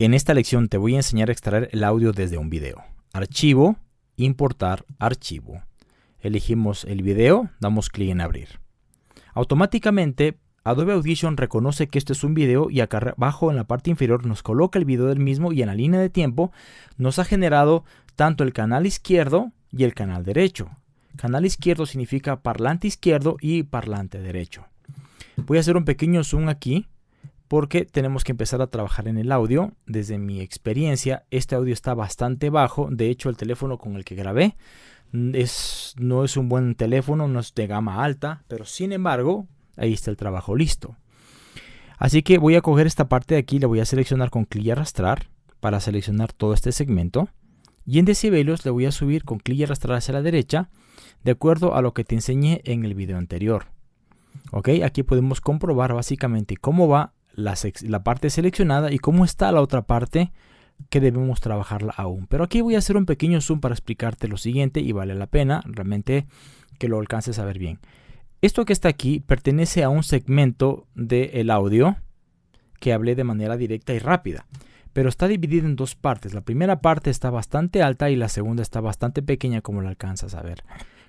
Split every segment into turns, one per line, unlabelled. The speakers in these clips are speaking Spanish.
En esta lección te voy a enseñar a extraer el audio desde un video. Archivo, importar archivo. Elegimos el video, damos clic en abrir. Automáticamente Adobe Audition reconoce que este es un video y acá abajo en la parte inferior nos coloca el video del mismo y en la línea de tiempo nos ha generado tanto el canal izquierdo y el canal derecho. Canal izquierdo significa parlante izquierdo y parlante derecho. Voy a hacer un pequeño zoom aquí porque tenemos que empezar a trabajar en el audio. Desde mi experiencia, este audio está bastante bajo. De hecho, el teléfono con el que grabé mm, es, no es un buen teléfono, no es de gama alta, pero sin embargo, ahí está el trabajo listo. Así que voy a coger esta parte de aquí, le voy a seleccionar con clic y arrastrar para seleccionar todo este segmento. Y en decibelios le voy a subir con clic y arrastrar hacia la derecha, de acuerdo a lo que te enseñé en el video anterior. Ok, aquí podemos comprobar básicamente cómo va la, parte seleccionada y cómo está la otra parte que debemos trabajarla aún. Pero aquí voy a hacer un pequeño zoom para explicarte lo siguiente y vale la pena realmente que lo alcances a ver bien. Esto que está aquí pertenece a un segmento del audio que hablé de manera directa y rápida, pero está dividido en dos partes. La primera parte está bastante alta y la segunda está bastante pequeña como la alcanzas a ver.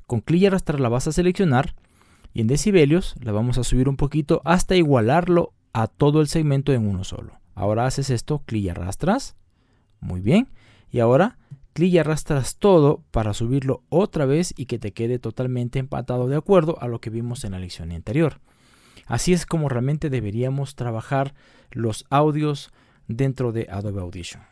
Con clic y arrastrar la vas a seleccionar y en decibelios la vamos a subir un poquito hasta igualarlo a todo el segmento en uno solo. Ahora haces esto, clic y arrastras. Muy bien. Y ahora clic y arrastras todo para subirlo otra vez y que te quede totalmente empatado de acuerdo a lo que vimos en la lección anterior. Así es como realmente deberíamos trabajar los audios dentro de Adobe Audition.